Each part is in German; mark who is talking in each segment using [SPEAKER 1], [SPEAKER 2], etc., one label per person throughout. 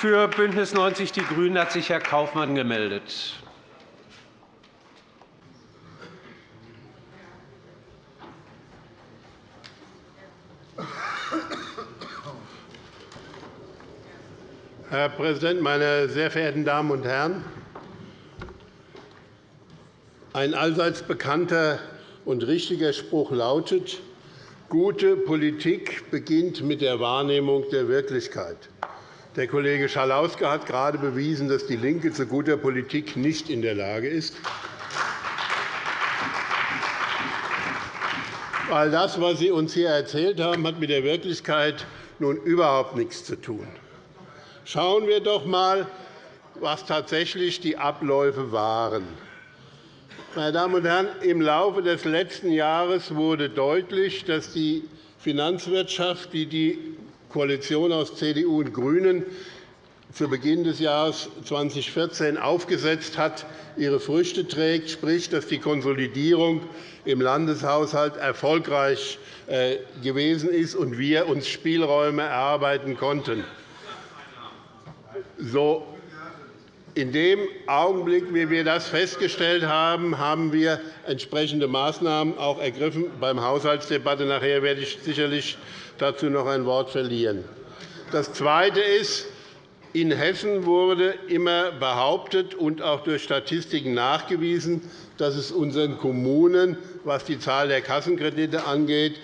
[SPEAKER 1] Für BÜNDNIS 90 die GRÜNEN hat sich Herr Kaufmann gemeldet.
[SPEAKER 2] Herr Präsident, meine sehr verehrten Damen und Herren! Ein allseits bekannter und richtiger Spruch lautet, gute Politik beginnt mit der Wahrnehmung der Wirklichkeit. Der Kollege Schalauske hat gerade bewiesen, dass DIE LINKE zu guter Politik nicht in der Lage ist. All das, was Sie uns hier erzählt haben, hat mit der Wirklichkeit nun überhaupt nichts zu tun. Schauen wir doch einmal, was tatsächlich die Abläufe waren. Meine Damen und Herren, im Laufe des letzten Jahres wurde deutlich, dass die Finanzwirtschaft, die die Koalition aus CDU und GRÜNEN zu Beginn des Jahres 2014 aufgesetzt hat, ihre Früchte trägt, sprich, dass die Konsolidierung im Landeshaushalt erfolgreich äh, gewesen ist und wir uns Spielräume erarbeiten konnten. So, in dem Augenblick, wie wir das festgestellt haben, haben wir entsprechende Maßnahmen auch ergriffen. Beim Haushaltsdebatte nachher werde ich sicherlich dazu noch ein Wort verlieren. Das Zweite ist, in Hessen wurde immer behauptet und auch durch Statistiken nachgewiesen, dass es unseren Kommunen, was die Zahl der Kassenkredite angeht,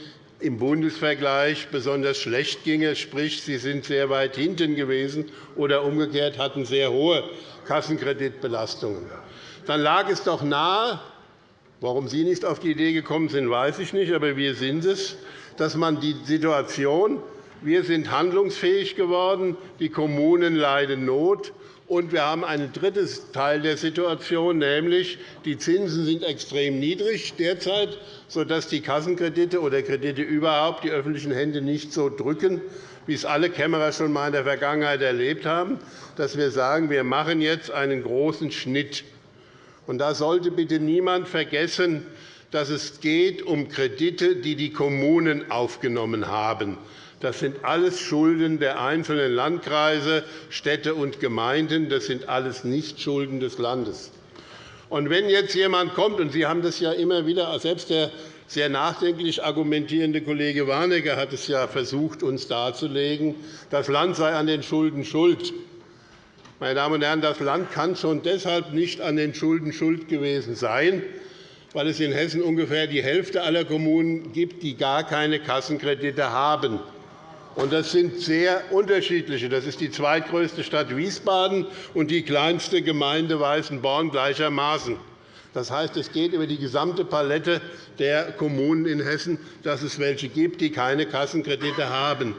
[SPEAKER 2] im Bundesvergleich besonders schlecht ginge, sprich, sie sind sehr weit hinten gewesen oder umgekehrt hatten sehr hohe Kassenkreditbelastungen. Dann lag es doch nahe, warum Sie nicht auf die Idee gekommen sind, weiß ich nicht, aber wir sind es, dass man die Situation, wir sind handlungsfähig geworden, die Kommunen leiden Not, und wir haben einen dritten Teil der Situation, nämlich die Zinsen sind extrem niedrig derzeit, sodass die Kassenkredite oder Kredite überhaupt die öffentlichen Hände nicht so drücken, wie es alle Kämmerer schon einmal in der Vergangenheit erlebt haben, dass wir sagen, wir machen jetzt einen großen Schnitt. Und da sollte bitte niemand vergessen, dass es geht um Kredite, die die Kommunen aufgenommen haben. Das sind alles Schulden der einzelnen Landkreise, Städte und Gemeinden. Das sind alles nicht Schulden des Landes. Und wenn jetzt jemand kommt, und Sie haben das ja immer wieder, selbst der sehr nachdenklich argumentierende Kollege Warnecke hat es ja versucht, uns darzulegen, das Land sei an den Schulden schuld. Meine Damen und Herren, das Land kann schon deshalb nicht an den Schulden schuld gewesen sein, weil es in Hessen ungefähr die Hälfte aller Kommunen gibt, die gar keine Kassenkredite haben. Das sind sehr unterschiedliche. Das ist die zweitgrößte Stadt Wiesbaden und die kleinste Gemeinde Weißenborn gleichermaßen. Das heißt, es geht über die gesamte Palette der Kommunen in Hessen, dass es welche gibt, die keine Kassenkredite haben.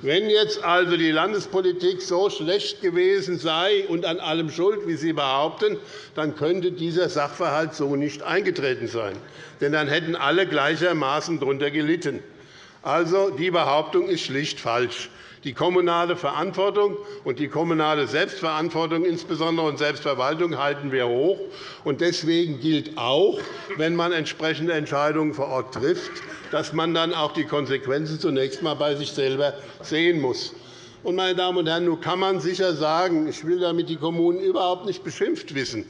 [SPEAKER 2] Wenn jetzt also die Landespolitik so schlecht gewesen sei und an allem schuld, wie Sie behaupten, dann könnte dieser Sachverhalt so nicht eingetreten sein. Denn dann hätten alle gleichermaßen darunter gelitten. Also, die Behauptung ist schlicht falsch. Die kommunale Verantwortung und die kommunale Selbstverantwortung insbesondere und Selbstverwaltung halten wir hoch. Deswegen gilt auch, wenn man entsprechende Entscheidungen vor Ort trifft, dass man dann auch die Konsequenzen zunächst einmal bei sich selber sehen muss. Meine Damen und Herren, nun kann man sicher sagen, ich will damit die Kommunen überhaupt nicht beschimpft wissen.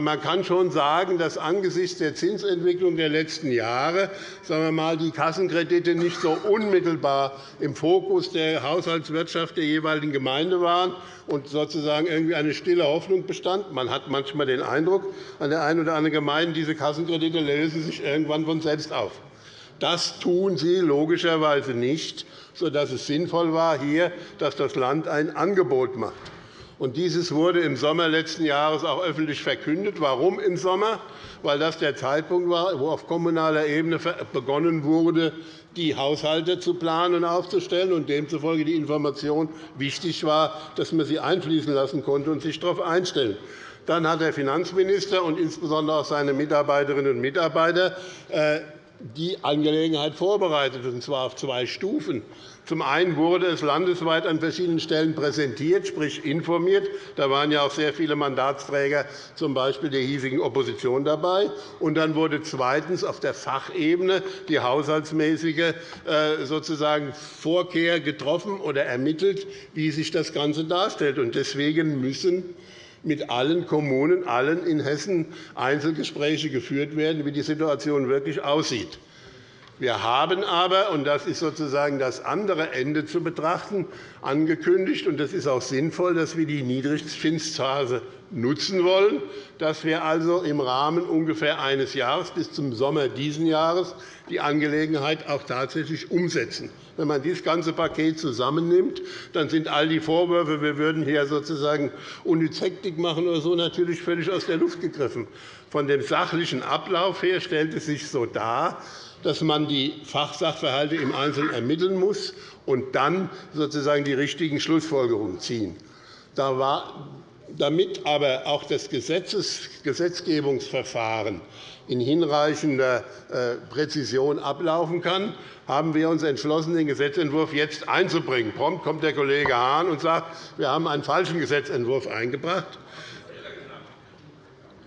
[SPEAKER 2] Man kann schon sagen, dass angesichts der Zinsentwicklung der letzten Jahre sagen wir mal, die Kassenkredite nicht so unmittelbar im Fokus der Haushaltswirtschaft der jeweiligen Gemeinde waren und sozusagen irgendwie eine stille Hoffnung bestand. Man hat manchmal den Eindruck, an der einen oder anderen Gemeinde, diese Kassenkredite lösen sich irgendwann von selbst auf. Das tun sie logischerweise nicht, sodass es sinnvoll war, hier, dass das Land ein Angebot macht. Und dieses wurde im Sommer letzten Jahres auch öffentlich verkündet. Warum im Sommer? Weil das der Zeitpunkt war, wo auf kommunaler Ebene begonnen wurde, die Haushalte zu planen und aufzustellen, und demzufolge die Information wichtig war, dass man sie einfließen lassen konnte und sich darauf einstellen. Dann hat der Finanzminister und insbesondere auch seine Mitarbeiterinnen und Mitarbeiter äh, die Angelegenheit vorbereitet, und zwar auf zwei Stufen. Zum einen wurde es landesweit an verschiedenen Stellen präsentiert, sprich informiert. Da waren ja auch sehr viele Mandatsträger, z. B. der hiesigen Opposition, dabei. Und dann wurde zweitens auf der Fachebene die haushaltsmäßige äh, sozusagen Vorkehr getroffen oder ermittelt, wie sich das Ganze darstellt. Deswegen müssen mit allen Kommunen, allen in Hessen Einzelgespräche geführt werden, wie die Situation wirklich aussieht. Wir haben aber, und das ist sozusagen das andere Ende zu betrachten, angekündigt, und das ist auch sinnvoll, dass wir die Niedrigzinsphase nutzen wollen, dass wir also im Rahmen ungefähr eines Jahres bis zum Sommer dieses Jahres die Angelegenheit auch tatsächlich umsetzen. Wenn man dieses ganze Paket zusammennimmt, dann sind all die Vorwürfe, wir würden hier sozusagen unnütz Hektik machen oder so, natürlich völlig aus der Luft gegriffen. Von dem sachlichen Ablauf her stellt es sich so dar, dass man die Fachsachverhalte im Einzelnen ermitteln muss und dann sozusagen die richtigen Schlussfolgerungen ziehen. Damit aber auch das Gesetzgebungsverfahren in hinreichender äh, Präzision ablaufen kann, haben wir uns entschlossen, den Gesetzentwurf jetzt einzubringen. Prompt kommt der Kollege Hahn und sagt, wir haben einen falschen Gesetzentwurf eingebracht.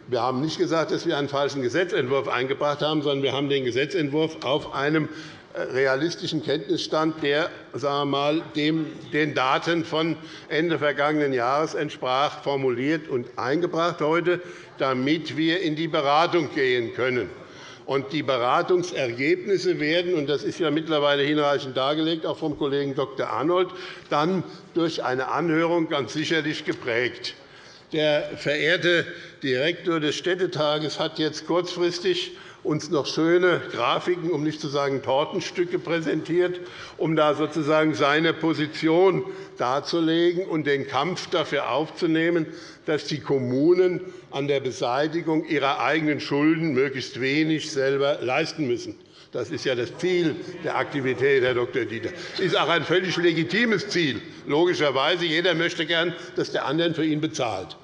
[SPEAKER 2] Wir haben nicht gesagt, dass wir einen falschen Gesetzentwurf eingebracht haben, sondern wir haben den Gesetzentwurf auf einem äh, realistischen Kenntnisstand, der sagen wir mal, dem, den Daten von Ende vergangenen Jahres entsprach, formuliert und eingebracht heute, damit wir in die Beratung gehen können. Und die Beratungsergebnisse werden, und das ist ja mittlerweile hinreichend dargelegt, auch vom Kollegen Dr. Arnold, dann durch eine Anhörung ganz sicherlich geprägt. Der verehrte Direktor des Städtetages hat jetzt kurzfristig uns noch schöne Grafiken, um nicht zu sagen Tortenstücke präsentiert, um da sozusagen seine Position darzulegen und den Kampf dafür aufzunehmen, dass die Kommunen an der Beseitigung ihrer eigenen Schulden möglichst wenig selber leisten müssen. Das ist ja das Ziel der Aktivität, Herr Dr. Dieter. Das ist auch ein völlig legitimes Ziel. Logischerweise. Jeder möchte gern, dass der andere für ihn bezahlt.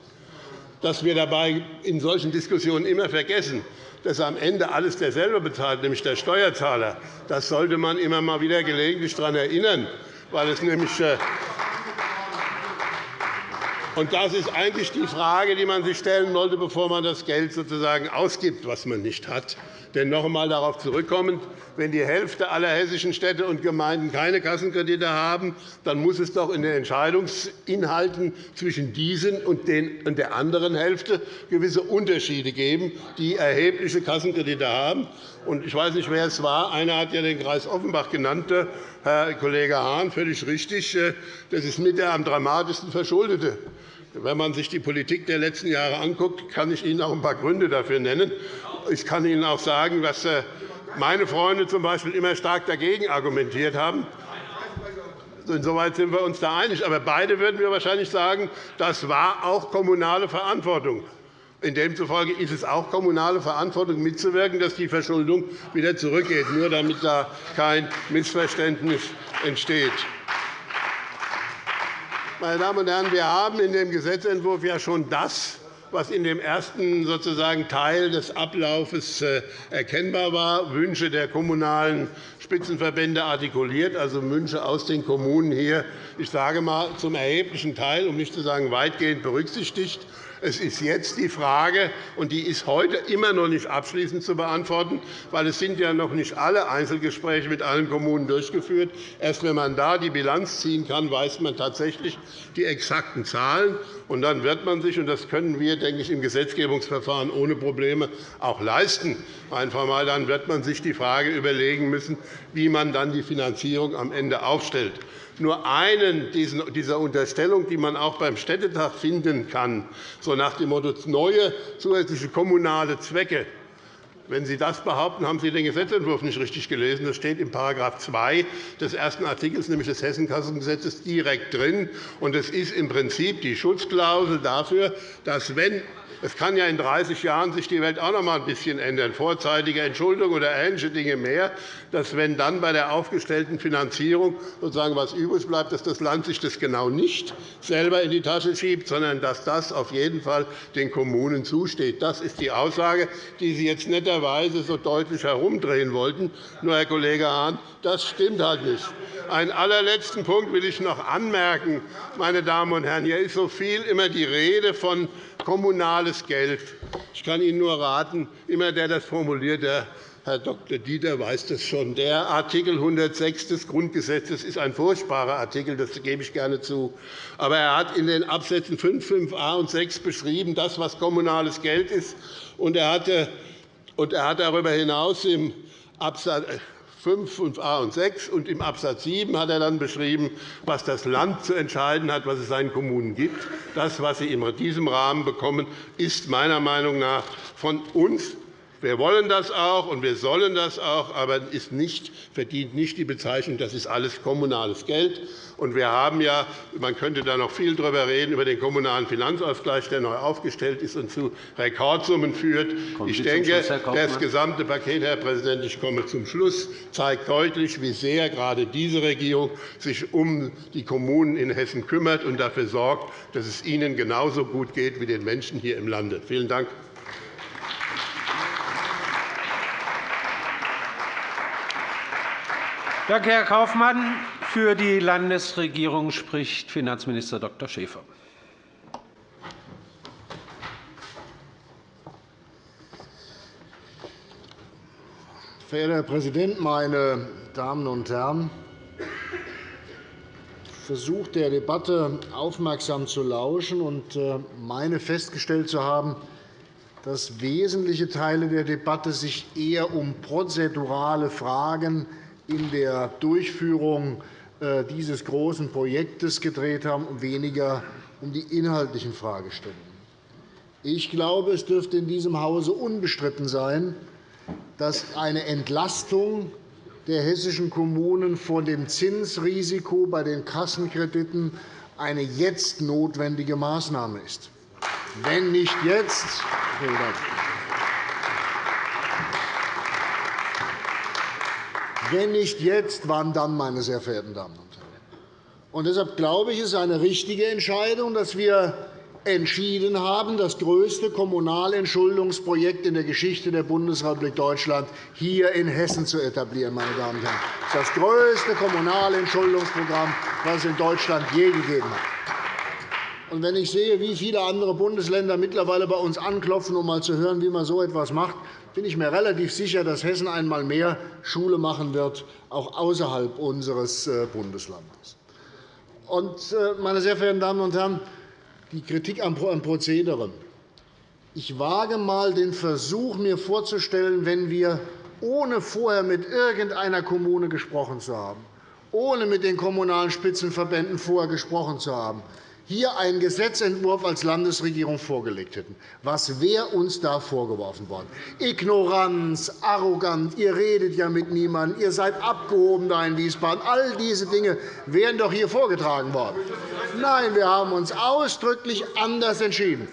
[SPEAKER 2] Dass wir dabei in solchen Diskussionen immer vergessen, dass am Ende alles derselbe bezahlt, nämlich der Steuerzahler, das sollte man immer mal wieder gelegentlich daran erinnern, weil es nämlich äh, und das ist eigentlich die Frage, die man sich stellen sollte, bevor man das Geld sozusagen ausgibt, was man nicht hat. Denn noch einmal darauf zurückkommend, wenn die Hälfte aller hessischen Städte und Gemeinden keine Kassenkredite haben, dann muss es doch in den Entscheidungsinhalten zwischen diesen und der anderen Hälfte gewisse Unterschiede geben, die erhebliche Kassenkredite haben. Ich weiß nicht, wer es war. Einer hat ja den Kreis Offenbach genannt, Herr Kollege Hahn, völlig richtig. Das ist mit der am dramatischsten verschuldete. Wenn man sich die Politik der letzten Jahre anschaut, kann ich Ihnen auch ein paar Gründe dafür nennen. Ich kann Ihnen auch sagen, dass äh, meine Freunde z.B. immer stark dagegen argumentiert haben. Insoweit sind wir uns da einig. Aber beide würden wir wahrscheinlich sagen, das war auch kommunale Verantwortung. In demzufolge ist es auch kommunale Verantwortung, mitzuwirken, dass die Verschuldung wieder zurückgeht, nur damit da kein Missverständnis entsteht. Meine Damen und Herren, wir haben in dem Gesetzentwurf ja schon das was in dem ersten sozusagen Teil des Ablaufes äh, erkennbar war, Wünsche der kommunalen Spitzenverbände artikuliert, also Wünsche aus den Kommunen hier, ich sage mal, zum erheblichen Teil, um nicht zu sagen weitgehend berücksichtigt. Es ist jetzt die Frage, und die ist heute immer noch nicht abschließend zu beantworten, weil es sind ja noch nicht alle Einzelgespräche mit allen Kommunen durchgeführt. Erst wenn man da die Bilanz ziehen kann, weiß man tatsächlich die exakten Zahlen. Und dann wird man sich, und das können wir, denke ich, im Gesetzgebungsverfahren ohne Probleme auch leisten, einfach mal, dann wird man sich die Frage überlegen müssen, wie man dann die Finanzierung am Ende aufstellt nur einen dieser Unterstellungen, die man auch beim Städtetag finden kann, so nach dem Motto neue zusätzliche kommunale Zwecke. Wenn Sie das behaupten, haben Sie den Gesetzentwurf nicht richtig gelesen. Das steht in § 2 des ersten Artikels, nämlich des Hessenkassengesetzes, direkt drin. Es ist im Prinzip die Schutzklausel dafür, dass, wenn es kann ja in 30 Jahren sich die Welt auch noch einmal ein bisschen ändern, vorzeitige Entschuldung oder ähnliche Dinge mehr, dass, wenn dann bei der aufgestellten Finanzierung sozusagen was übrig bleibt, dass das Land sich das genau nicht selber in die Tasche schiebt, sondern dass das auf jeden Fall den Kommunen zusteht. Das ist die Aussage, die Sie jetzt nicht Weise so deutlich herumdrehen wollten. Nur, Herr Kollege Hahn, das stimmt halt nicht. Einen allerletzten Punkt will ich noch anmerken. Meine Damen und Herren. Hier ist so viel immer die Rede von kommunales Geld. Ich kann Ihnen nur raten, immer der das formuliert, der Herr Dr. Dieter weiß das schon. Der Artikel 106 des Grundgesetzes ist ein furchtbarer Artikel, das gebe ich gerne zu. Aber er hat in den Absätzen 5, 5a und 6 beschrieben, das, was kommunales Geld ist. Und er, hat darüber hinaus im Absatz 5, 5a und 6 und im Absatz 7 hat er dann beschrieben, was das Land zu entscheiden hat, was es seinen Kommunen gibt. Das, was sie in diesem Rahmen bekommen, ist meiner Meinung nach von uns wir wollen das auch, und wir sollen das auch, aber es verdient nicht die Bezeichnung, das ist alles kommunales Geld. Und wir haben ja, man könnte da noch viel darüber reden, über den kommunalen Finanzausgleich, der neu aufgestellt ist und zu Rekordsummen führt. Ich denke, das gesamte Paket, Herr Präsident, ich komme zum Schluss, zeigt deutlich, wie sehr gerade diese Regierung sich um die Kommunen in Hessen kümmert und dafür sorgt, dass es ihnen genauso gut geht wie den Menschen hier im Lande. Vielen Dank.
[SPEAKER 1] Danke, Herr Kaufmann. Für die Landesregierung spricht Finanzminister Dr. Schäfer.
[SPEAKER 3] Verehrter Herr Präsident, meine Damen und Herren! Ich versuche der Debatte aufmerksam zu lauschen und äh, meine festgestellt zu haben, dass wesentliche Teile der Debatte sich eher um prozedurale Fragen in der Durchführung äh, dieses großen Projektes gedreht haben und weniger um die inhaltlichen Fragestellungen. Ich glaube, es dürfte in diesem Hause unbestritten sein, dass eine Entlastung der hessischen Kommunen von dem Zinsrisiko bei den Kassenkrediten eine jetzt notwendige Maßnahme ist. Wenn nicht jetzt, vielen Dank. Wenn nicht jetzt, wann dann, meine sehr verehrten Damen und Herren? Und deshalb glaube ich, es ist eine richtige Entscheidung, dass wir entschieden haben, das größte Kommunalentschuldungsprojekt in der Geschichte der Bundesrepublik Deutschland hier in Hessen zu etablieren. Meine Damen und Herren. Das ist das größte Kommunalentschuldungsprogramm, das es in Deutschland je gegeben hat. Und wenn ich sehe, wie viele andere Bundesländer mittlerweile bei uns anklopfen, um einmal zu hören, wie man so etwas macht, bin ich mir relativ sicher, dass Hessen einmal mehr Schule machen wird, auch außerhalb unseres äh, Bundeslandes. Äh, meine sehr verehrten Damen und Herren, die Kritik am Prozedere. Ich wage einmal den Versuch, mir vorzustellen, wenn wir, ohne vorher mit irgendeiner Kommune gesprochen zu haben, ohne mit den Kommunalen Spitzenverbänden vorher gesprochen zu haben, hier einen Gesetzentwurf als Landesregierung vorgelegt hätten, was wäre uns da vorgeworfen worden? Ignoranz, arrogant, ihr redet ja mit niemandem, ihr seid abgehoben da in Wiesbaden. All diese Dinge wären doch hier vorgetragen worden. Nein, wir haben uns ausdrücklich anders entschieden.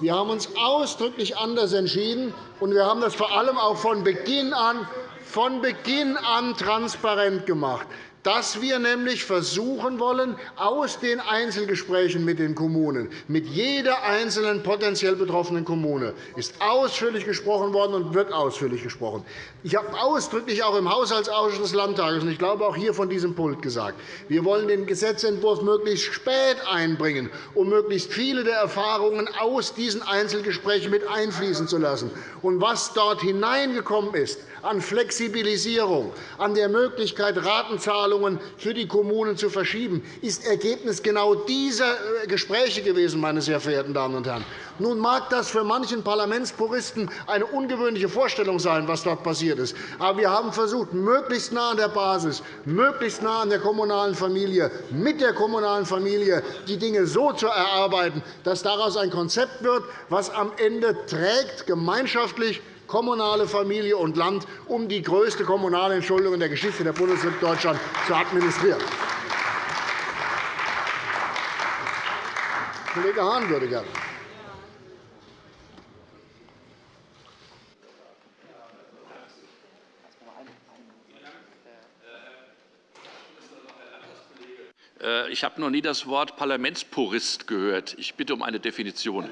[SPEAKER 3] Wir haben uns ausdrücklich anders entschieden, und wir haben das vor allem auch von Beginn an, von Beginn an transparent gemacht dass wir nämlich versuchen wollen, aus den Einzelgesprächen mit den Kommunen, mit jeder einzelnen potenziell betroffenen Kommune, ist ausführlich gesprochen worden und wird ausführlich gesprochen. Ich habe ausdrücklich auch im Haushaltsausschuss des Landtages und ich glaube auch hier von diesem Pult gesagt, wir wollen den Gesetzentwurf möglichst spät einbringen, um möglichst viele der Erfahrungen aus diesen Einzelgesprächen mit einfließen zu lassen. Und was dort hineingekommen ist, an Flexibilisierung, an der Möglichkeit, Ratenzahlungen für die Kommunen zu verschieben, ist Ergebnis genau dieser äh, Gespräche gewesen, meine sehr verehrten Damen und Herren. Nun mag das für manchen Parlamentspuristen eine ungewöhnliche Vorstellung sein, was dort passiert ist. Aber wir haben versucht, möglichst nah an der Basis, möglichst nah an der kommunalen Familie, mit der kommunalen Familie die Dinge so zu erarbeiten, dass daraus ein Konzept wird, das am Ende trägt, gemeinschaftlich kommunale Familie und Land, um die größte kommunale Entschuldung in der Geschichte der Bundesrepublik Deutschland zu administrieren. Kollege Hahn würde gerne.
[SPEAKER 4] Äh, ich habe noch nie das Wort Parlamentspurist gehört. Ich bitte um eine Definition.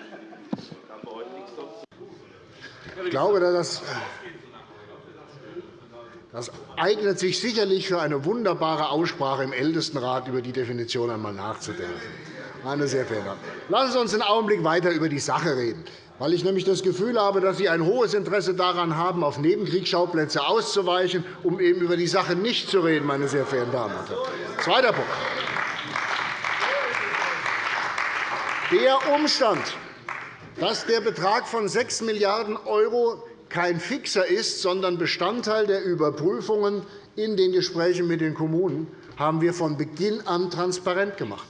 [SPEAKER 3] Ich glaube, dass Das eignet sich sicherlich für eine wunderbare Aussprache im Ältestenrat über die Definition einmal nachzudenken. Meine sehr verehrten. Lassen Sie uns einen Augenblick weiter über die Sache reden, weil ich nämlich das Gefühl habe, dass Sie ein hohes Interesse daran haben, auf Nebenkriegsschauplätze auszuweichen, um eben über die Sache nicht zu reden. Meine sehr verehrten Damen und Herren. Zweiter Punkt. Der Umstand, dass der Betrag von 6 Milliarden € kein Fixer ist, sondern Bestandteil der Überprüfungen in den Gesprächen mit den Kommunen, haben wir von Beginn an transparent gemacht.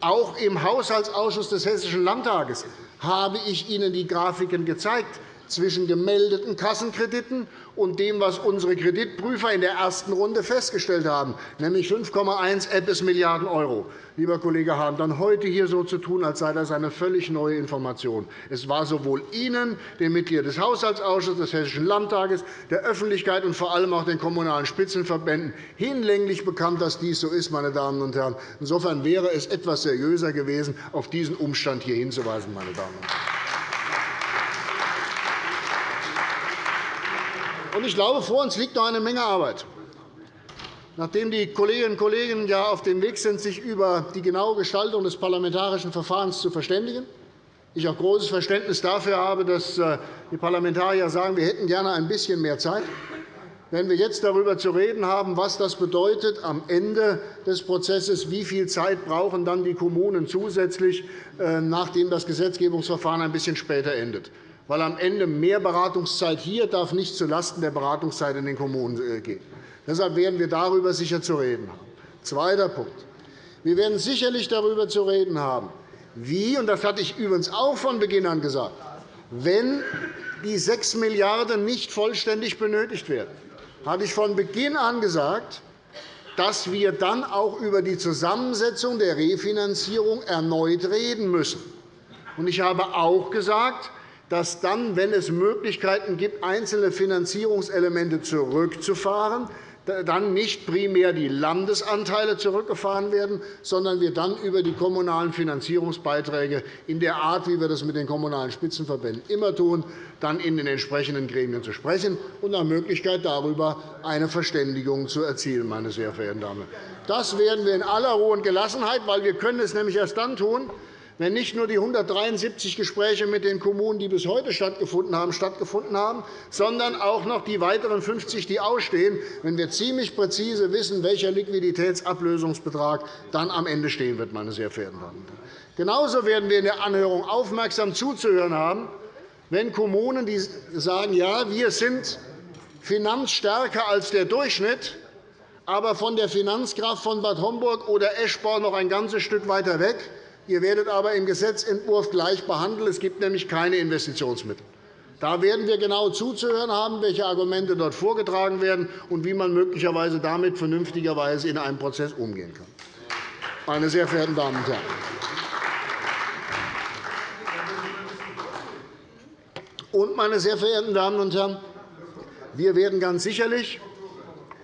[SPEAKER 3] Auch im Haushaltsausschuss des Hessischen Landtages habe ich Ihnen die Grafiken gezeigt zwischen gemeldeten Kassenkrediten und dem, was unsere Kreditprüfer in der ersten Runde festgestellt haben, nämlich 5,1 Milliarden €. Lieber Kollege Hahn, dann heute hier so zu tun, als sei das eine völlig neue Information. Es war sowohl Ihnen, den Mitgliedern des Haushaltsausschusses des Hessischen Landtages, der Öffentlichkeit und vor allem auch den Kommunalen Spitzenverbänden hinlänglich bekannt, dass dies so ist. Meine Damen und Herren. Insofern wäre es etwas seriöser gewesen, auf diesen Umstand hier hinzuweisen. Meine Damen und Herren. Ich glaube, vor uns liegt noch eine Menge Arbeit. Nachdem die Kolleginnen und Kollegen ja auf dem Weg sind, sich über die genaue Gestaltung des parlamentarischen Verfahrens zu verständigen, ich auch großes Verständnis dafür habe, dass äh, die Parlamentarier sagen, wir hätten gerne ein bisschen mehr Zeit. Wenn wir jetzt darüber zu reden haben, was das bedeutet am Ende des Prozesses, wie viel Zeit brauchen dann die Kommunen zusätzlich, äh, nachdem das Gesetzgebungsverfahren ein bisschen später endet weil am Ende mehr Beratungszeit hier darf nicht zulasten der Beratungszeit in den Kommunen äh, gehen. Deshalb werden wir darüber sicher zu reden haben. Zweiter Punkt. Wir werden sicherlich darüber zu reden haben, wie, und das hatte ich übrigens auch von Beginn an gesagt, wenn die 6 Milliarden € nicht vollständig benötigt werden, hatte ich von Beginn an gesagt, dass wir dann auch über die Zusammensetzung der Refinanzierung erneut reden müssen. Ich habe auch gesagt, dass dann, wenn es Möglichkeiten gibt, einzelne Finanzierungselemente zurückzufahren, dann nicht primär die Landesanteile zurückgefahren werden, sondern wir dann über die kommunalen Finanzierungsbeiträge in der Art, wie wir das mit den Kommunalen Spitzenverbänden immer tun, dann in den entsprechenden Gremien zu sprechen und nach Möglichkeit darüber eine Verständigung zu erzielen. Meine sehr verehrten Damen. Das werden wir in aller Ruhe und Gelassenheit, weil wir können es nämlich erst dann tun, wenn nicht nur die 173 Gespräche mit den Kommunen, die bis heute stattgefunden haben, stattgefunden haben, sondern auch noch die weiteren 50, die ausstehen, wenn wir ziemlich präzise wissen, welcher Liquiditätsablösungsbetrag dann am Ende stehen wird. Meine sehr verehrten Damen und Herren. Genauso werden wir in der Anhörung aufmerksam zuzuhören haben, wenn Kommunen die sagen, ja, wir sind finanzstärker als der Durchschnitt, aber von der Finanzkraft von Bad Homburg oder Eschborn noch ein ganzes Stück weiter weg. Ihr werdet aber im Gesetzentwurf gleich behandelt. Es gibt nämlich keine Investitionsmittel. Da werden wir genau zuzuhören haben, welche Argumente dort vorgetragen werden und wie man möglicherweise damit vernünftigerweise in einem Prozess umgehen kann. Meine sehr verehrten Damen und Herren, und, meine sehr verehrten Damen und Herren, wir werden ganz sicherlich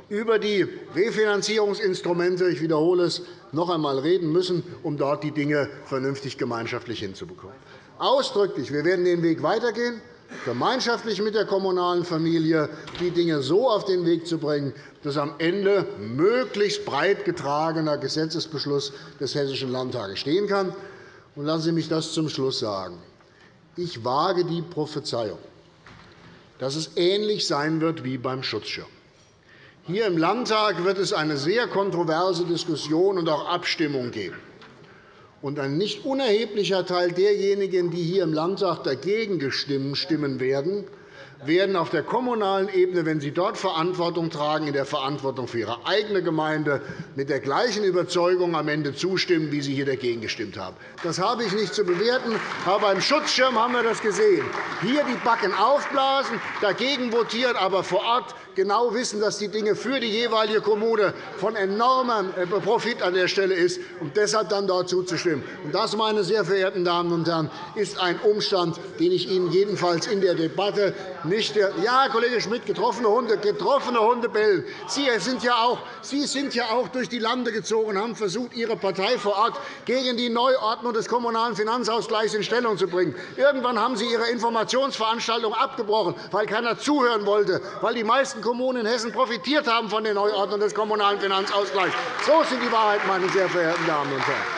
[SPEAKER 3] über die Refinanzierungsinstrumente, ich wiederhole es, noch einmal reden müssen, um dort die Dinge vernünftig gemeinschaftlich hinzubekommen. Ausdrücklich, wir werden den Weg weitergehen, gemeinschaftlich mit der kommunalen Familie die Dinge so auf den Weg zu bringen, dass am Ende möglichst breit getragener Gesetzesbeschluss des Hessischen Landtages stehen kann. lassen Sie mich das zum Schluss sagen. Ich wage die Prophezeiung, dass es ähnlich sein wird wie beim Schutzschirm. Hier im Landtag wird es eine sehr kontroverse Diskussion und auch Abstimmung geben. Und ein nicht unerheblicher Teil derjenigen, die hier im Landtag dagegen stimmen werden, werden auf der kommunalen Ebene, wenn sie dort Verantwortung tragen, in der Verantwortung für ihre eigene Gemeinde mit der gleichen Überzeugung am Ende zustimmen, wie sie hier dagegen gestimmt haben. Das habe ich nicht zu bewerten. Aber beim Schutzschirm haben wir das gesehen. Hier die Backen aufblasen, dagegen votieren, aber vor Ort genau wissen, dass die Dinge für die jeweilige Kommune von enormem äh, Profit an der Stelle ist, und deshalb dann dort zuzustimmen. Das, meine sehr verehrten Damen und Herren, ist ein Umstand, den ich Ihnen jedenfalls in der Debatte Nicht ja, Kollege Schmidt, getroffene Hunde, getroffene Hunde bellen. Sie sind, ja auch, Sie sind ja auch durch die Lande gezogen und haben versucht, Ihre Partei vor Ort gegen die Neuordnung des Kommunalen Finanzausgleichs in Stellung zu bringen. Irgendwann haben Sie Ihre Informationsveranstaltung abgebrochen, weil keiner zuhören wollte, weil die meisten Kommunen in Hessen profitiert haben von der Neuordnung des Kommunalen Finanzausgleichs. So sind die Wahrheit, meine sehr verehrten Damen und Herren.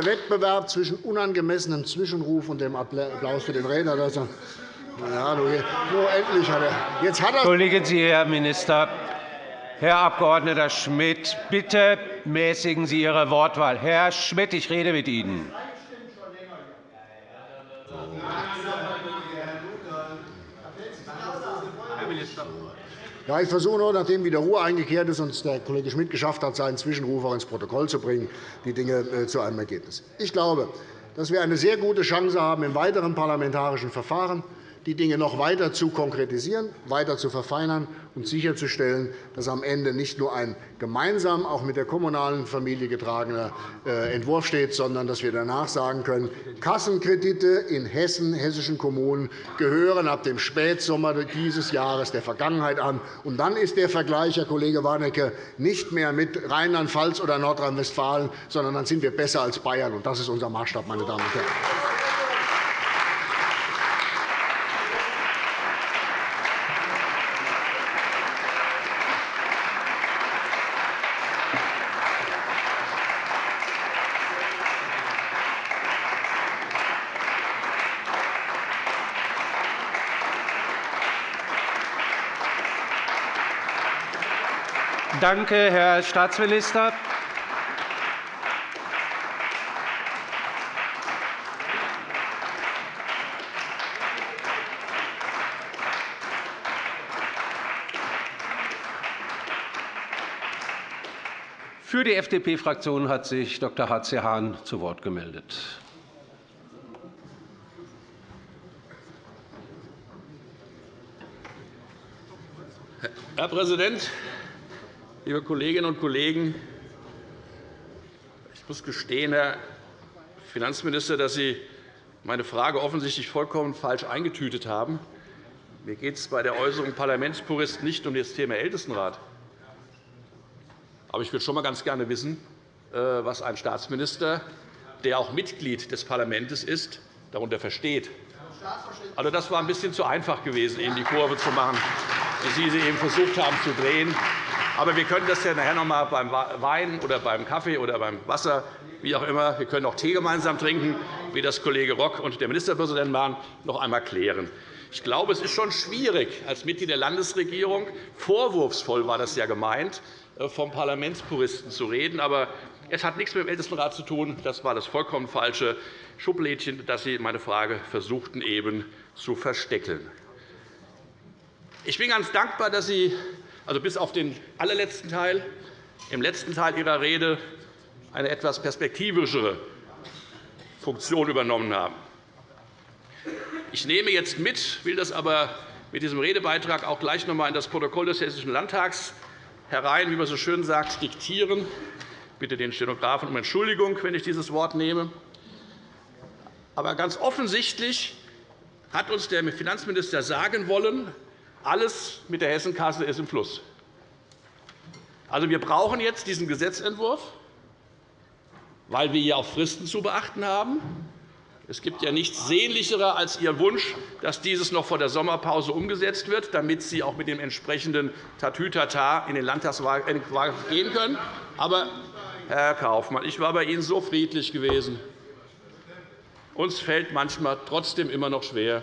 [SPEAKER 3] Spannender Wettbewerb zwischen unangemessenem Zwischenruf und dem Applaus für den Redner. Ja, nur endlich hat er. Jetzt hat er
[SPEAKER 1] Entschuldigen Sie, Herr Minister. Herr Abg. Schmidt, bitte mäßigen Sie Ihre Wortwahl. Herr Schmidt, ich rede mit Ihnen.
[SPEAKER 3] Ja, ich versuche nur, nachdem wieder Ruhe eingekehrt ist und der Kollege Schmidt geschafft hat, seinen Zwischenruf auch ins Protokoll zu bringen, die Dinge äh, zu einem Ergebnis. Ich glaube, dass wir eine sehr gute Chance haben im weiteren parlamentarischen Verfahren, die Dinge noch weiter zu konkretisieren, weiter zu verfeinern und sicherzustellen, dass am Ende nicht nur ein gemeinsam auch mit der kommunalen Familie getragener äh, Entwurf steht, sondern dass wir danach sagen können, Kassenkredite in Hessen, hessischen Kommunen gehören ab dem Spätsommer dieses Jahres der Vergangenheit an. Und dann ist der Vergleich, Herr Kollege Warnecke, nicht mehr mit Rheinland-Pfalz oder Nordrhein-Westfalen, sondern dann sind wir besser als Bayern. Und das ist unser Maßstab, meine Damen und Herren.
[SPEAKER 1] Danke, Herr Staatsminister. Für die FDP-Fraktion hat sich Dr. H.C. Hahn zu Wort gemeldet.
[SPEAKER 4] Herr Präsident, liebe Kolleginnen und Kollegen! Ich muss gestehen, Herr Finanzminister, dass Sie meine Frage offensichtlich vollkommen falsch eingetütet haben. Mir geht es bei der Äußerung Parlamentspurist nicht um das Thema Ältestenrat. Aber ich würde schon einmal ganz gerne wissen, äh, was ein Staatsminister, der auch Mitglied des Parlaments ist, darunter versteht. Also, das war ein bisschen zu einfach gewesen, Ihnen die Kurve zu machen, wie Sie sie eben versucht haben zu drehen. Aber wir können das ja nachher noch einmal beim Wein oder beim Kaffee oder beim Wasser, wie auch immer, wir können auch Tee gemeinsam trinken, wie das Kollege Rock und der Ministerpräsident machen, noch einmal klären. Ich glaube, es ist schon schwierig, als Mitglied der Landesregierung vorwurfsvoll war das ja gemeint, äh, vom Parlamentspuristen zu reden. Aber es hat nichts mit dem Ältestenrat zu tun. Das war das vollkommen falsche Schublädchen, das Sie meine Frage versuchten eben zu verstecken. Ich bin ganz dankbar, dass Sie also bis auf den allerletzten Teil, im letzten Teil Ihrer Rede eine etwas perspektivischere Funktion übernommen haben. Ich nehme jetzt mit, will das aber mit diesem Redebeitrag auch gleich noch einmal in das Protokoll des Hessischen Landtags herein, wie man so schön sagt, diktieren. Ich bitte den Stenografen um Entschuldigung, wenn ich dieses Wort nehme. Aber ganz offensichtlich hat uns der Finanzminister sagen wollen, alles mit der Hessenkasse ist im Fluss. Also, wir brauchen jetzt diesen Gesetzentwurf, weil wir hier auch Fristen zu beachten haben. Es gibt ja nichts Sehnlicheres als Ihr Wunsch, dass dieses noch vor der Sommerpause umgesetzt wird, damit Sie auch mit dem entsprechenden Tatütata in den Landtagswahlkampf gehen können. Aber, Herr Kaufmann, ich war bei Ihnen so friedlich gewesen. Uns fällt manchmal trotzdem immer noch schwer,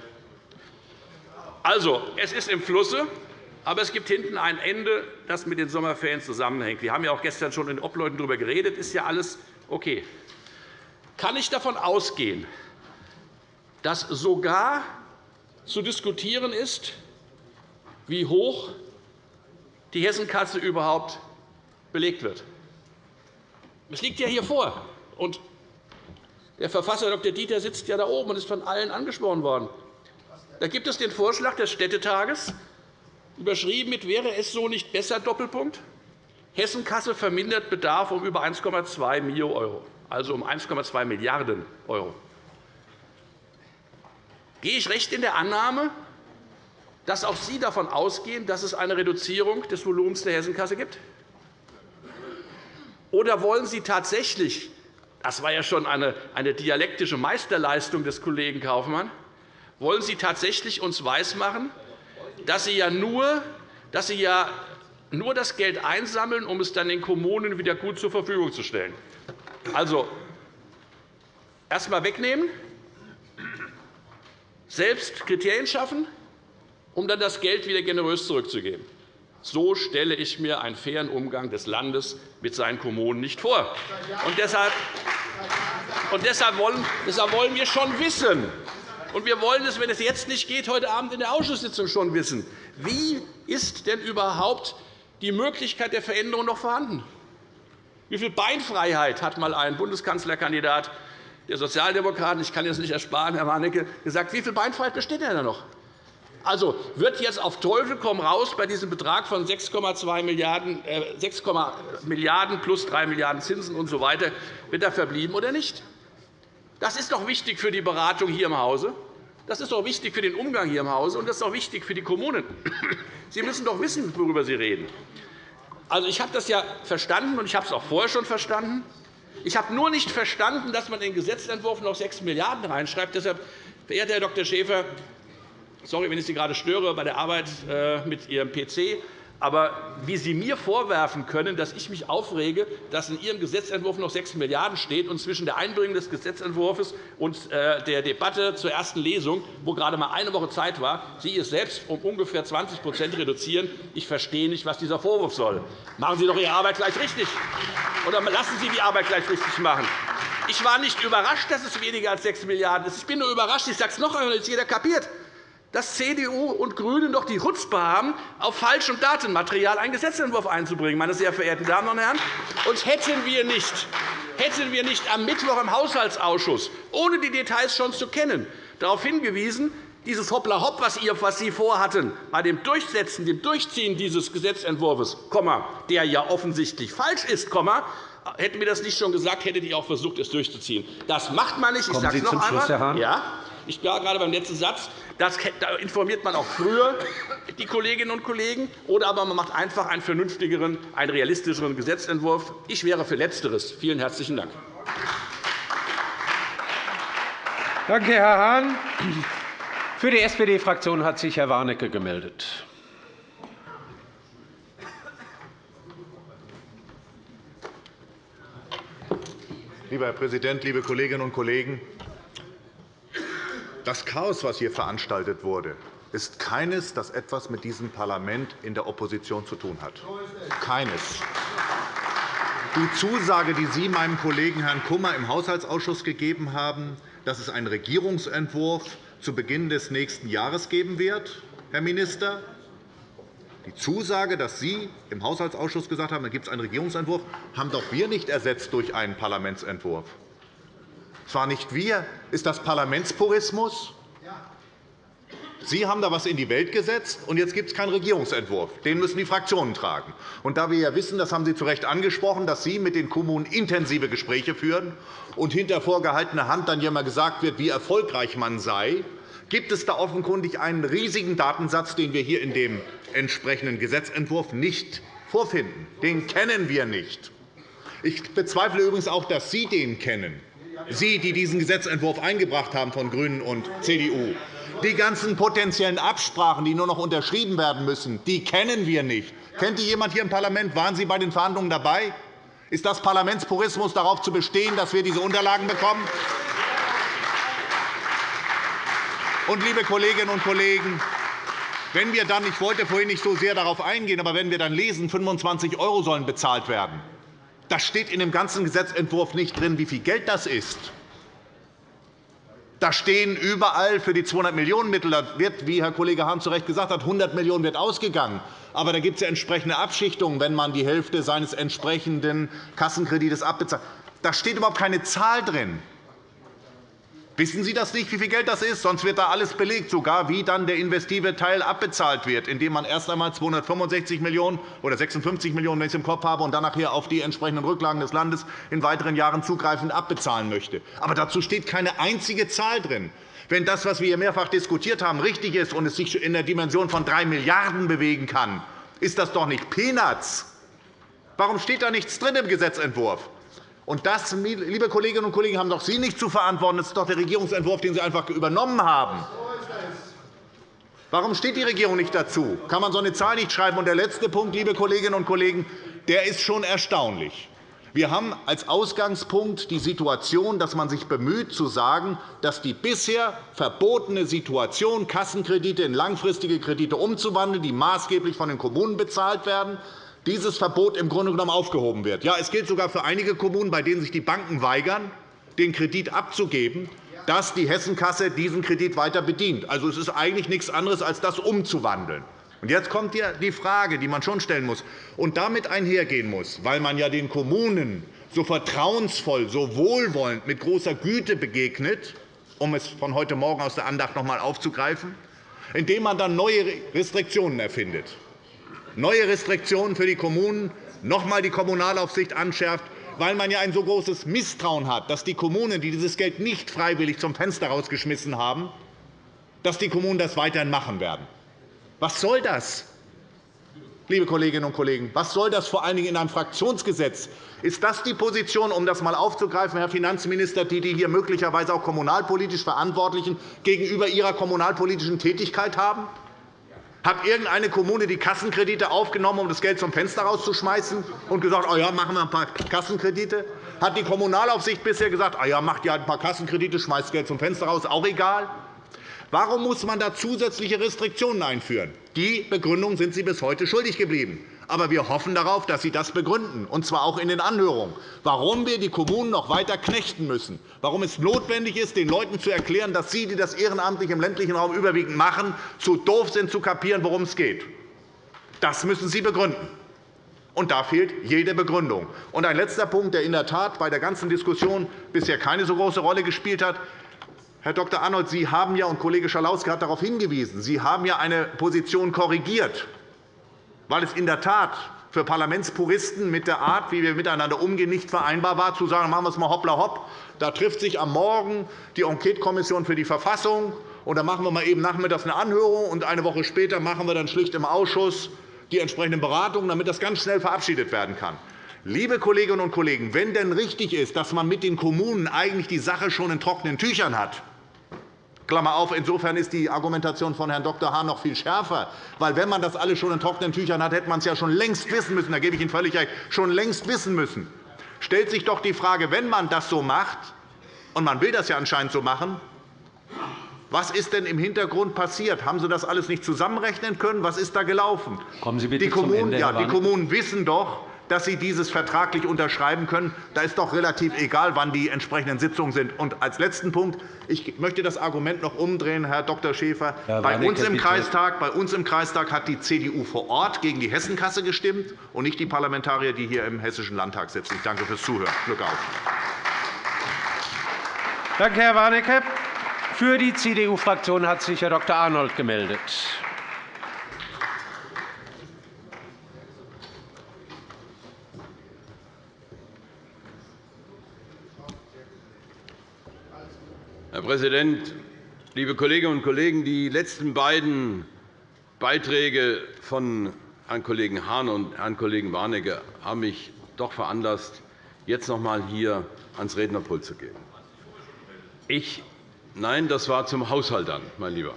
[SPEAKER 4] also, es ist im Flusse, aber es gibt hinten ein Ende, das mit den Sommerferien zusammenhängt. Wir haben ja auch gestern schon in den Obleuten darüber geredet. Ist ja alles okay. Kann ich davon ausgehen, dass sogar zu diskutieren ist, wie hoch die Hessenkasse überhaupt belegt wird. Es liegt ja hier vor. Und der Verfasser Dr. Dieter sitzt ja da oben und ist von allen angesprochen worden. Da gibt es den Vorschlag des Städtetages, überschrieben mit Wäre es so nicht besser? Doppelpunkt. Hessenkasse vermindert Bedarf um über 1,2 Mio €, also um 1,2 Milliarden €. Gehe ich recht in der Annahme, dass auch Sie davon ausgehen, dass es eine Reduzierung des Volumens der Hessenkasse gibt? Oder wollen Sie tatsächlich das war ja schon eine dialektische Meisterleistung des Kollegen Kaufmann. Wollen Sie tatsächlich uns weismachen, dass Sie ja nur, dass Sie ja nur das Geld einsammeln, um es dann den Kommunen wieder gut zur Verfügung zu stellen? Also erst einmal wegnehmen, selbst Kriterien schaffen, um dann das Geld wieder generös zurückzugeben. So stelle ich mir einen fairen Umgang des Landes mit seinen Kommunen nicht vor. Und deshalb, und deshalb, wollen, deshalb wollen wir schon wissen, und wir wollen es, wenn es jetzt nicht geht, heute Abend in der Ausschusssitzung schon wissen, wie ist denn überhaupt die Möglichkeit der Veränderung noch vorhanden? Wie viel Beinfreiheit hat einmal ein Bundeskanzlerkandidat der Sozialdemokraten, ich kann es nicht ersparen, Herr Warnecke, gesagt, wie viel Beinfreiheit besteht denn da noch? Also wird jetzt auf Teufel komm raus bei diesem Betrag von 6,2 Milliarden, äh, 6 Milliarden plus 3 Milliarden Zinsen usw. So weiter, wird er verblieben oder nicht? Das ist doch wichtig für die Beratung hier im Hause. Das ist doch wichtig für den Umgang hier im Hause, und das ist auch wichtig für die Kommunen. Sie müssen doch wissen, worüber Sie reden. Also, ich habe das ja verstanden, und ich habe es auch vorher schon verstanden. Ich habe nur nicht verstanden, dass man in den Gesetzentwurf noch 6 Milliarden € reinschreibt. Deshalb, verehrter Herr Dr. Schäfer, Sorry, wenn ich Sie gerade störe bei der Arbeit äh, mit Ihrem PC. Aber wie Sie mir vorwerfen können, dass ich mich aufrege, dass in Ihrem Gesetzentwurf noch 6 Milliarden € steht und zwischen der Einbringung des Gesetzentwurfs und äh, der Debatte zur ersten Lesung, wo gerade einmal eine Woche Zeit war, Sie es selbst um ungefähr 20% reduzieren. Ich verstehe nicht, was dieser Vorwurf soll. Machen Sie doch Ihre Arbeit gleich richtig. Oder lassen Sie die Arbeit gleich richtig machen. Ich war nicht überrascht, dass es weniger als 6 Milliarden € ist. Ich bin nur überrascht, ich sage es noch einmal, es jeder kapiert dass CDU und GRÜNE doch die Chutzpe haben, auf falschem Datenmaterial einen Gesetzentwurf einzubringen. Meine sehr verehrten Damen und Herren. Und hätten wir nicht, hätten wir nicht am Mittwoch im Haushaltsausschuss, ohne die Details schon zu kennen, darauf hingewiesen, dieses Hoppla-Hopp, was Sie vorhatten, bei dem Durchsetzen, dem Durchziehen dieses Gesetzentwurfs, der ja offensichtlich falsch ist, hätten wir das nicht schon gesagt, hättet ihr auch versucht, es durchzuziehen. Das macht man nicht. Ich
[SPEAKER 1] sage es noch einmal.
[SPEAKER 4] Ja, ich war gerade beim letzten Satz. Das, da informiert man auch früher die Kolleginnen und Kollegen, oder aber man macht einfach einen vernünftigeren, einen realistischeren Gesetzentwurf. Ich wäre für Letzteres. Vielen herzlichen Dank.
[SPEAKER 1] Danke, Herr Hahn. Für die SPD-Fraktion hat sich Herr Warnecke gemeldet.
[SPEAKER 5] Lieber Herr Präsident, liebe Kolleginnen und Kollegen! Das Chaos, das hier veranstaltet wurde, ist keines, das etwas mit diesem Parlament in der Opposition zu tun hat. Keines. Die Zusage, die Sie meinem Kollegen Herrn Kummer im Haushaltsausschuss gegeben haben, dass es einen Regierungsentwurf zu Beginn des nächsten Jahres geben wird, Herr Minister, die Zusage, dass Sie im Haushaltsausschuss gesagt haben, da gibt es einen Regierungsentwurf, haben doch wir nicht ersetzt durch einen Parlamentsentwurf. Zwar nicht wir. Ist das Parlamentspurismus? Sie haben da etwas in die Welt gesetzt, und jetzt gibt es keinen Regierungsentwurf. Den müssen die Fraktionen tragen. Und da wir ja wissen, das haben Sie zu Recht angesprochen, dass Sie mit den Kommunen intensive Gespräche führen und hinter vorgehaltener Hand dann ja immer gesagt wird, wie erfolgreich man sei, gibt es da offenkundig einen riesigen Datensatz, den wir hier in dem entsprechenden Gesetzentwurf nicht vorfinden. Den kennen wir nicht. Ich bezweifle übrigens auch, dass Sie den kennen. Sie, die diesen Gesetzentwurf eingebracht haben von GRÜNEN und CDU. Die ganzen potenziellen Absprachen, die nur noch unterschrieben werden müssen, die kennen wir nicht. Kennt die jemand hier im Parlament? Waren Sie bei den Verhandlungen dabei? Ist das Parlamentspurismus, darauf zu bestehen, dass wir diese Unterlagen bekommen? Und, liebe Kolleginnen und Kollegen, wenn wir dann, ich wollte vorhin nicht so sehr darauf eingehen, aber wenn wir dann lesen, 25 € sollen bezahlt werden, das steht in dem ganzen Gesetzentwurf nicht drin, wie viel Geld das ist. Da stehen überall für die 200 Millionen Mittel, da wird, wie Herr Kollege Hahn zu Recht gesagt hat, 100 Millionen wird ausgegangen. Aber da gibt es ja entsprechende Abschichtungen, wenn man die Hälfte seines entsprechenden Kassenkredites abbezahlt. Da steht überhaupt keine Zahl drin. Wissen Sie das nicht, wie viel Geld das ist? Sonst wird da alles belegt, sogar wie dann der investive Teil abbezahlt wird, indem man erst einmal 265 Millionen € oder 56 Millionen €, wenn ich es im Kopf habe, und dann nachher auf die entsprechenden Rücklagen des Landes in weiteren Jahren zugreifend abbezahlen möchte. Aber dazu steht keine einzige Zahl drin. Wenn das, was wir hier mehrfach diskutiert haben, richtig ist und es sich in der Dimension von 3 Milliarden € bewegen kann, ist das doch nicht Peanuts. Warum steht da nichts drin im Gesetzentwurf? Und das, liebe Kolleginnen und Kollegen, haben doch Sie nicht zu verantworten. Das ist doch der Regierungsentwurf, den Sie einfach übernommen haben. Warum steht die Regierung nicht dazu? Kann man so eine Zahl nicht schreiben? Und der letzte Punkt, liebe Kolleginnen und Kollegen, der ist schon erstaunlich. Wir haben als Ausgangspunkt die Situation, dass man sich bemüht, zu sagen, dass die bisher verbotene Situation, Kassenkredite in langfristige Kredite umzuwandeln, die maßgeblich von den Kommunen bezahlt werden, dieses Verbot im Grunde genommen aufgehoben wird. Ja, es gilt sogar für einige Kommunen, bei denen sich die Banken weigern, den Kredit abzugeben, dass die Hessenkasse diesen Kredit weiter bedient. Also, es ist eigentlich nichts anderes, als das umzuwandeln. Und jetzt kommt die Frage, die man schon stellen muss und damit einhergehen muss, weil man ja den Kommunen so vertrauensvoll, so wohlwollend, mit großer Güte begegnet, um es von heute Morgen aus der Andacht noch einmal aufzugreifen, indem man dann neue Restriktionen erfindet neue Restriktionen für die Kommunen, noch einmal die Kommunalaufsicht anschärft, weil man ja ein so großes Misstrauen hat, dass die Kommunen, die dieses Geld nicht freiwillig zum Fenster rausgeschmissen haben, dass die Kommunen das weiterhin machen werden. Was soll das? Liebe Kolleginnen und Kollegen, was soll das vor allen Dingen in einem Fraktionsgesetz? Ist das die Position, um das einmal aufzugreifen, Herr Finanzminister, die die hier möglicherweise auch kommunalpolitisch Verantwortlichen gegenüber ihrer kommunalpolitischen Tätigkeit haben? Hat irgendeine Kommune die Kassenkredite aufgenommen, um das Geld zum Fenster rauszuschmeißen und gesagt, oh ja, machen wir ein paar Kassenkredite? Hat die Kommunalaufsicht bisher gesagt, oh ja, macht ja ein paar Kassenkredite, schmeißt Geld zum Fenster raus, auch egal? Warum muss man da zusätzliche Restriktionen einführen? Die Begründung sind Sie bis heute schuldig geblieben. Aber wir hoffen darauf, dass Sie das begründen, und zwar auch in den Anhörungen, warum wir die Kommunen noch weiter knechten müssen, warum es notwendig ist, den Leuten zu erklären, dass Sie, die das ehrenamtlich im ländlichen Raum überwiegend machen, zu doof sind, zu kapieren, worum es geht. Das müssen Sie begründen. Und da fehlt jede Begründung. Und ein letzter Punkt, der in der Tat bei der ganzen Diskussion bisher keine so große Rolle gespielt hat. Herr Dr. Arnold, Sie haben ja, und Kollege Schalauske hat darauf hingewiesen, Sie haben ja eine Position korrigiert weil es in der Tat für Parlamentspuristen mit der Art, wie wir miteinander umgehen, nicht vereinbar war, zu sagen, machen wir es mal hoppla hopp. Da trifft sich am Morgen die Enquetekommission für die Verfassung, und dann machen wir mal eben nachmittags eine Anhörung, und eine Woche später machen wir dann schlicht im Ausschuss die entsprechenden Beratungen, damit das ganz schnell verabschiedet werden kann. Liebe Kolleginnen und Kollegen, wenn denn richtig ist, dass man mit den Kommunen eigentlich die Sache schon in trockenen Tüchern hat, Klammer auf, insofern ist die Argumentation von Herrn Dr. Hahn noch viel schärfer. Weil, wenn man das alles schon in trockenen Tüchern hat, hätte man es ja schon längst wissen müssen. Da gebe ich Ihnen völlig recht. Schon längst wissen müssen. Stellt sich doch die Frage, wenn man das so macht, und man will das ja anscheinend so machen, was ist denn im Hintergrund passiert? Haben Sie das alles nicht zusammenrechnen können? Was ist da gelaufen?
[SPEAKER 1] Kommen Sie bitte
[SPEAKER 5] die Kommunen, zum Ende, ja, die Kommunen wissen doch, dass Sie dieses vertraglich unterschreiben können. Da ist doch relativ egal, wann die entsprechenden Sitzungen sind. Und als letzten Punkt. Ich möchte das Argument noch umdrehen, Herr Dr. Schäfer. Herr bei, uns im Kreistag, bei uns im Kreistag hat die CDU vor Ort gegen die Hessenkasse gestimmt und nicht die Parlamentarier, die hier im Hessischen Landtag sitzen. Ich danke fürs Zuhören. Glück auf.
[SPEAKER 1] Danke, Herr Warnecke. Für die CDU-Fraktion hat sich Herr Dr. Arnold gemeldet.
[SPEAKER 6] Herr Präsident, liebe Kolleginnen und Kollegen! Die letzten beiden Beiträge von Herrn Kollegen Hahn und Herrn Kollegen Warnecke haben mich doch veranlasst, jetzt noch einmal hier ans Rednerpult zu gehen. Ich, nein, das war zum Haushalt dann, mein Lieber.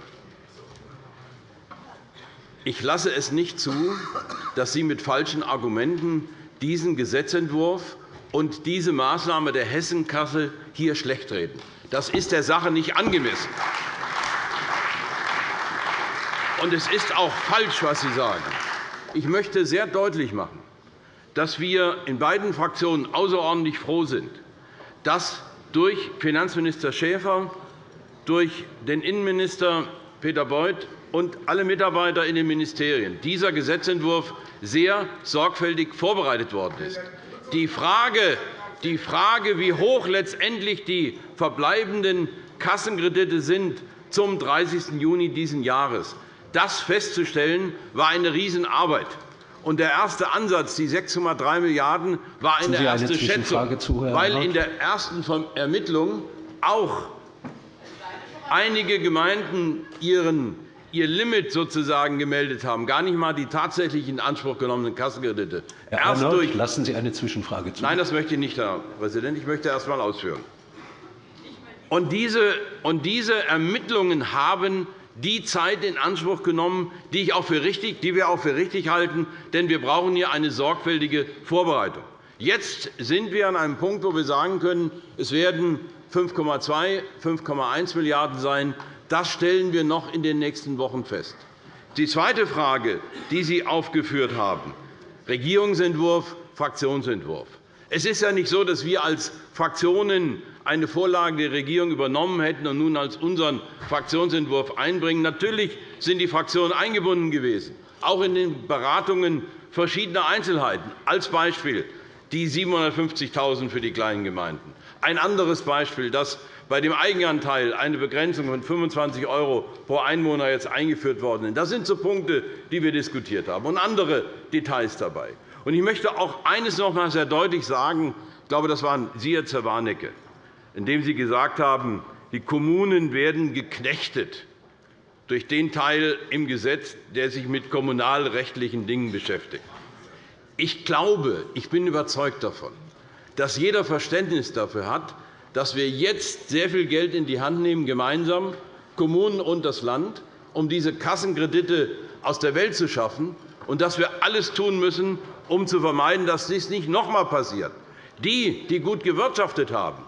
[SPEAKER 6] Ich lasse es nicht zu, dass Sie mit falschen Argumenten diesen Gesetzentwurf und diese Maßnahme der Hessenkasse hier schlechtreden. Das ist der Sache nicht angemessen. Und es ist auch falsch, was Sie sagen. Ich möchte sehr deutlich machen, dass wir in beiden Fraktionen außerordentlich froh sind, dass durch Finanzminister Schäfer durch den Innenminister Peter Beuth und alle Mitarbeiter in den Ministerien dieser Gesetzentwurf sehr sorgfältig vorbereitet worden ist. Die Frage, die Frage wie hoch letztendlich die verbleibenden Kassenkredite sind zum 30. Juni dieses Jahres, das festzustellen, war eine Riesenarbeit. Und der erste Ansatz, die 6,3 Milliarden €, war eine erste Schätzung, weil in der ersten Ermittlung auch einige Gemeinden ihren ihr Limit sozusagen gemeldet haben, gar nicht einmal die tatsächlich in Anspruch genommenen Kassenkredite.
[SPEAKER 1] Herr erst Arnold, durch lassen Sie eine Zwischenfrage zu.
[SPEAKER 6] Nein, das möchte ich nicht, Herr Präsident. Ich möchte erst einmal ausführen. Und diese, Ermittlungen haben die Zeit in Anspruch genommen, die, ich auch für richtig, die wir auch für richtig halten. Denn wir brauchen hier eine sorgfältige Vorbereitung. Jetzt sind wir an einem Punkt, wo wir sagen können, es werden 5,2, 5,1 Milliarden € sein. Das stellen wir noch in den nächsten Wochen fest. Die zweite Frage, die Sie aufgeführt haben, Regierungsentwurf, Fraktionsentwurf. Es ist ja nicht so, dass wir als Fraktionen eine Vorlage der Regierung übernommen hätten und nun als unseren Fraktionsentwurf einbringen. Natürlich sind die Fraktionen eingebunden gewesen, auch in den Beratungen verschiedener Einzelheiten. Als Beispiel die 750.000 € für die kleinen Gemeinden. Ein anderes Beispiel, dass bei dem Eigenanteil eine Begrenzung von 25 € pro Einwohner jetzt eingeführt worden ist. Das sind so Punkte, die wir diskutiert haben, und andere Details dabei. Ich möchte auch eines noch einmal sehr deutlich sagen. Ich glaube, das waren Sie, Herr Zerwanecke, indem Sie gesagt haben, die Kommunen werden geknechtet durch den Teil im Gesetz, der sich mit kommunalrechtlichen Dingen beschäftigt. Ich glaube, ich bin überzeugt davon, dass jeder Verständnis dafür hat, dass wir jetzt sehr viel Geld in die Hand nehmen, gemeinsam, Kommunen und das Land, um diese Kassenkredite aus der Welt zu schaffen, und dass wir alles tun müssen, um zu vermeiden, dass dies nicht noch einmal passiert. Die, die gut gewirtschaftet haben,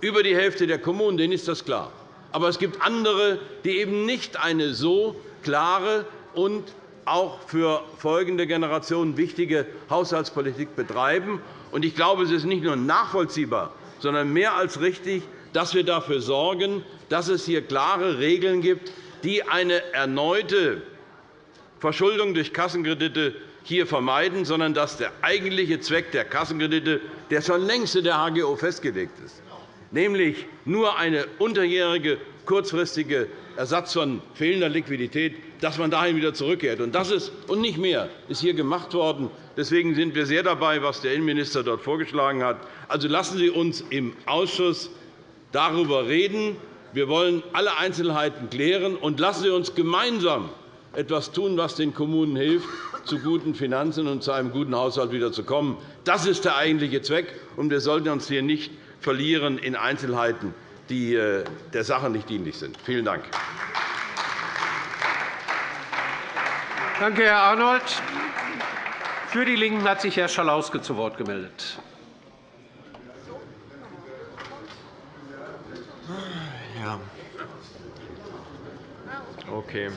[SPEAKER 6] über die Hälfte der Kommunen, denen ist das klar. Aber es gibt andere, die eben nicht eine so klare und auch für folgende Generationen wichtige Haushaltspolitik betreiben. Ich glaube, es ist nicht nur nachvollziehbar, sondern mehr als richtig, dass wir dafür sorgen, dass es hier klare Regeln gibt, die eine erneute Verschuldung durch Kassenkredite hier vermeiden, sondern dass der eigentliche Zweck der Kassenkredite, der schon längst in der HGO festgelegt ist, nämlich nur eine unterjährige kurzfristige Ersatz von fehlender Liquidität, dass man dahin wieder zurückkehrt. Und das ist und nicht mehr ist hier gemacht worden. Deswegen sind wir sehr dabei, was der Innenminister dort vorgeschlagen hat. Also lassen Sie uns im Ausschuss darüber reden. Wir wollen alle Einzelheiten klären, und lassen Sie uns gemeinsam etwas tun, was den Kommunen hilft, zu guten Finanzen und zu einem guten Haushalt wieder zu kommen. Das ist der eigentliche Zweck, und wir sollten uns hier nicht verlieren in Einzelheiten, die äh, der Sache nicht dienlich sind. Vielen Dank.
[SPEAKER 1] Danke, Herr Arnold. Für die LINKEN hat sich Herr Schalauske zu Wort gemeldet.
[SPEAKER 7] Ja. Okay.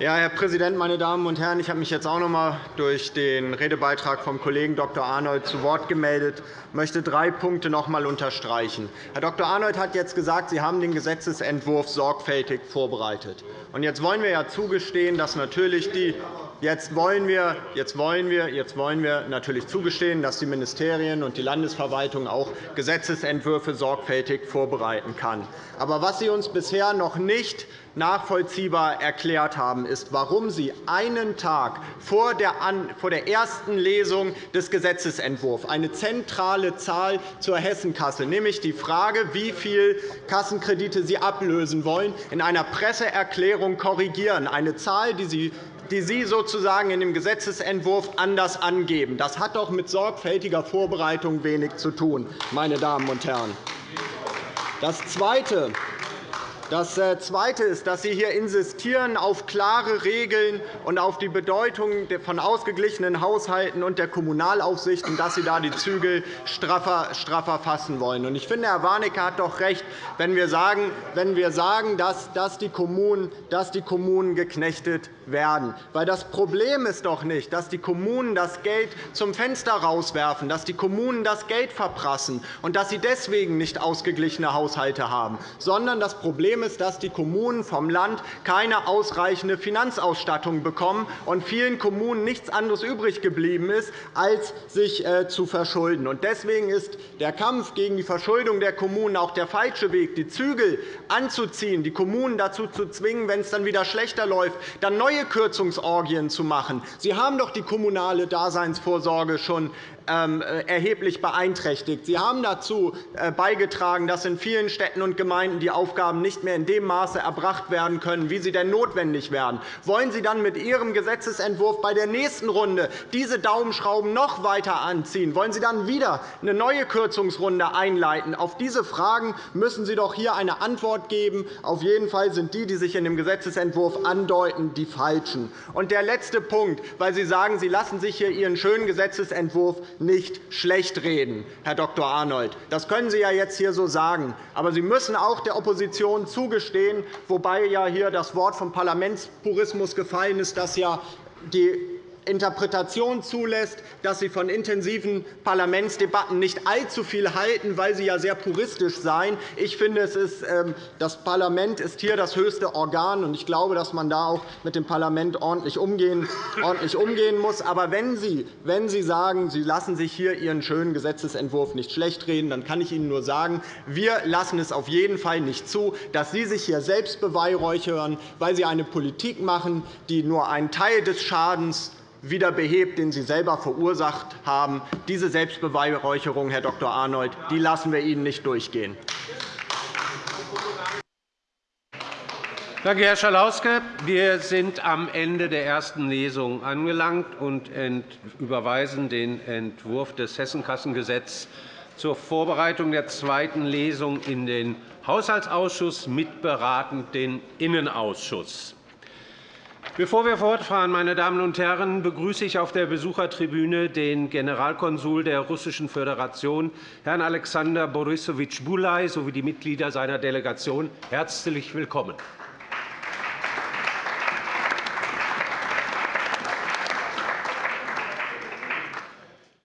[SPEAKER 7] Ja, Herr Präsident, meine Damen und Herren! Ich habe mich jetzt auch noch einmal durch den Redebeitrag vom Kollegen Dr. Arnold zu Wort gemeldet. Ich möchte drei Punkte noch einmal unterstreichen. Herr Dr. Arnold hat jetzt gesagt, Sie haben den Gesetzentwurf sorgfältig vorbereitet. Jetzt wollen wir ja zugestehen, dass natürlich die Jetzt wollen, wir, jetzt, wollen wir, jetzt wollen wir natürlich zugestehen, dass die Ministerien und die Landesverwaltung auch Gesetzentwürfe sorgfältig vorbereiten kann. Aber was Sie uns bisher noch nicht nachvollziehbar erklärt haben, ist, warum Sie einen Tag vor der ersten Lesung des Gesetzentwurfs eine zentrale Zahl zur Hessenkasse, nämlich die Frage, wie viele Kassenkredite Sie ablösen wollen, in einer Presseerklärung korrigieren, eine Zahl, die Sie die Sie sozusagen in dem Gesetzentwurf anders angeben. Das hat doch mit sorgfältiger Vorbereitung wenig zu tun, meine Damen und Herren. Das Zweite, das äh, Zweite ist, dass Sie hier insistieren auf klare Regeln und auf die Bedeutung von ausgeglichenen Haushalten und der Kommunalaufsicht, und dass Sie da die Zügel straffer, straffer fassen wollen. Ich finde, Herr Warnecke hat doch recht, wenn wir sagen, wenn wir sagen dass, die Kommunen, dass die Kommunen geknechtet werden. Weil das Problem ist doch nicht, dass die Kommunen das Geld zum Fenster rauswerfen, dass die Kommunen das Geld verprassen und dass sie deswegen nicht ausgeglichene Haushalte haben, sondern das Problem Problem ist, dass die Kommunen vom Land keine ausreichende Finanzausstattung bekommen und vielen Kommunen nichts anderes übrig geblieben ist, als sich äh, zu verschulden. Deswegen ist der Kampf gegen die Verschuldung der Kommunen auch der falsche Weg, die Zügel anzuziehen, die Kommunen dazu zu zwingen, wenn es dann wieder schlechter läuft, dann neue Kürzungsorgien zu machen. Sie haben doch die kommunale Daseinsvorsorge schon erheblich beeinträchtigt. Sie haben dazu äh, beigetragen, dass in vielen Städten und Gemeinden die Aufgaben nicht mehr in dem Maße erbracht werden können, wie sie denn notwendig wären. Wollen Sie dann mit Ihrem Gesetzentwurf bei der nächsten Runde diese Daumenschrauben noch weiter anziehen? Wollen Sie dann wieder eine neue Kürzungsrunde einleiten? Auf diese Fragen müssen Sie doch hier eine Antwort geben. Auf jeden Fall sind die, die sich in dem Gesetzentwurf andeuten, die falschen. Und der letzte Punkt, weil Sie sagen, Sie lassen sich hier Ihren schönen Gesetzentwurf nicht schlechtreden, Herr Dr. Arnold. Das können Sie ja jetzt hier so sagen. Aber Sie müssen auch der Opposition zugestehen, wobei ja hier das Wort vom Parlamentspurismus gefallen ist, dass ja die Interpretation zulässt, dass Sie von intensiven Parlamentsdebatten nicht allzu viel halten, weil sie ja sehr puristisch seien. Ich finde, ähm, das Parlament ist hier das höchste Organ, und ich glaube, dass man da auch mit dem Parlament ordentlich umgehen, muss. Aber wenn Sie, wenn Sie sagen, Sie lassen sich hier Ihren schönen Gesetzentwurf nicht schlechtreden, dann kann ich Ihnen nur sagen, wir lassen es auf jeden Fall nicht zu, dass Sie sich hier selbst beweihräuchern, weil Sie eine Politik machen, die nur einen Teil des Schadens wieder behebt, den Sie selber verursacht haben. Diese Selbstbeweihräucherung, Herr Dr. Arnold, die lassen wir Ihnen nicht durchgehen.
[SPEAKER 1] Danke, Herr Schalauske. Wir sind am Ende der ersten Lesung angelangt und überweisen den Entwurf des Hessenkassengesetzes zur Vorbereitung der zweiten Lesung in den Haushaltsausschuss, mitberatend den Innenausschuss. Bevor wir fortfahren, meine Damen und Herren, begrüße ich auf der Besuchertribüne den Generalkonsul der Russischen Föderation, Herrn Alexander Borisowitsch Bulai, sowie die Mitglieder seiner Delegation. Herzlich willkommen.